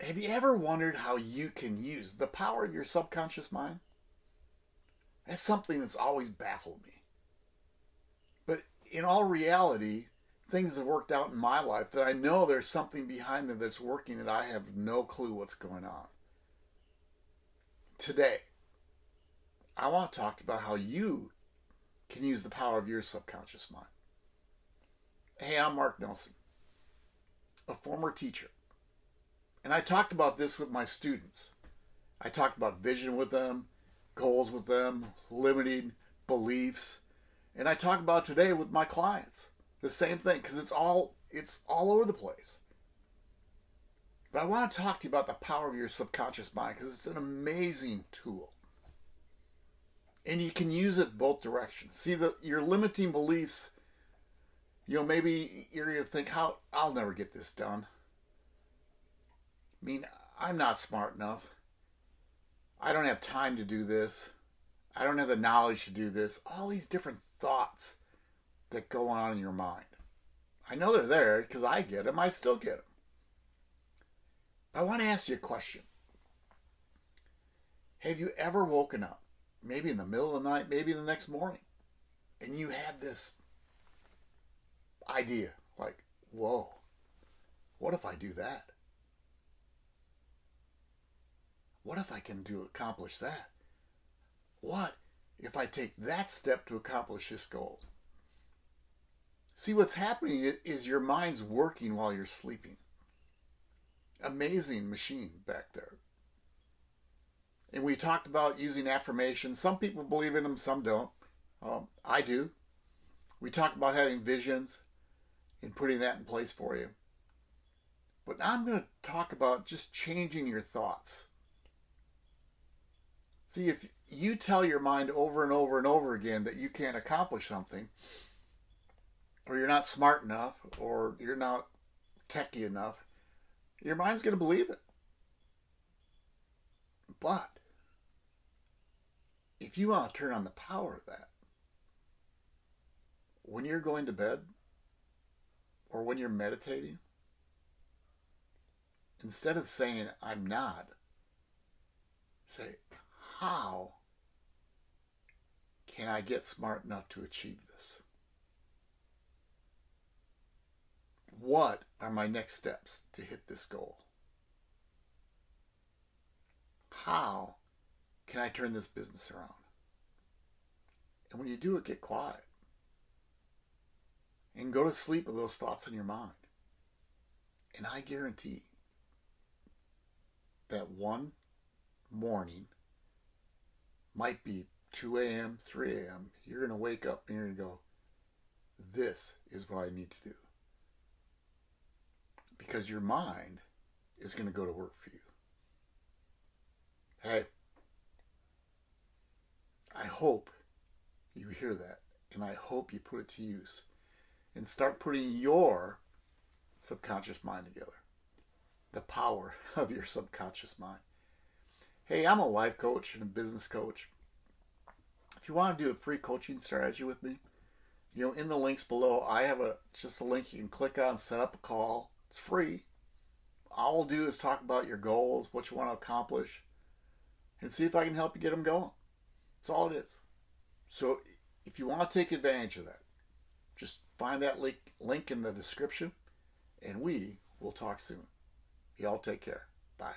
Have you ever wondered how you can use the power of your subconscious mind? That's something that's always baffled me. But in all reality, things have worked out in my life that I know there's something behind them that's working that I have no clue what's going on. Today, I want to talk about how you can use the power of your subconscious mind. Hey, I'm Mark Nelson, a former teacher. And I talked about this with my students. I talked about vision with them, goals with them, limiting beliefs. And I talk about today with my clients. The same thing because it's all it's all over the place. But I want to talk to you about the power of your subconscious mind because it's an amazing tool. And you can use it both directions. See the your limiting beliefs, you know, maybe you're gonna think how I'll never get this done. Mean, I'm not smart enough. I don't have time to do this. I don't have the knowledge to do this. All these different thoughts that go on in your mind. I know they're there because I get them. I still get them. But I want to ask you a question. Have you ever woken up, maybe in the middle of the night, maybe the next morning, and you had this idea like, whoa, what if I do that? What if I can do accomplish that? What if I take that step to accomplish this goal? See, what's happening is your mind's working while you're sleeping. Amazing machine back there. And we talked about using affirmations. Some people believe in them, some don't. Um, I do. We talked about having visions and putting that in place for you. But I'm going to talk about just changing your thoughts. See, if you tell your mind over and over and over again that you can't accomplish something, or you're not smart enough, or you're not techy enough, your mind's going to believe it. But if you want to turn on the power of that, when you're going to bed or when you're meditating, instead of saying, I'm not, say, how can I get smart enough to achieve this? What are my next steps to hit this goal? How can I turn this business around? And when you do it, get quiet. And go to sleep with those thoughts in your mind. And I guarantee that one morning might be 2 a.m., 3 a.m., you're going to wake up and you're going to go, this is what I need to do. Because your mind is going to go to work for you. Hey, I hope you hear that and I hope you put it to use and start putting your subconscious mind together. The power of your subconscious mind. Hey, I'm a life coach and a business coach. If you want to do a free coaching strategy with me, you know, in the links below, I have a just a link you can click on, set up a call. It's free. All I'll do is talk about your goals, what you want to accomplish, and see if I can help you get them going. That's all it is. So if you want to take advantage of that, just find that link, link in the description, and we will talk soon. Y'all take care. Bye.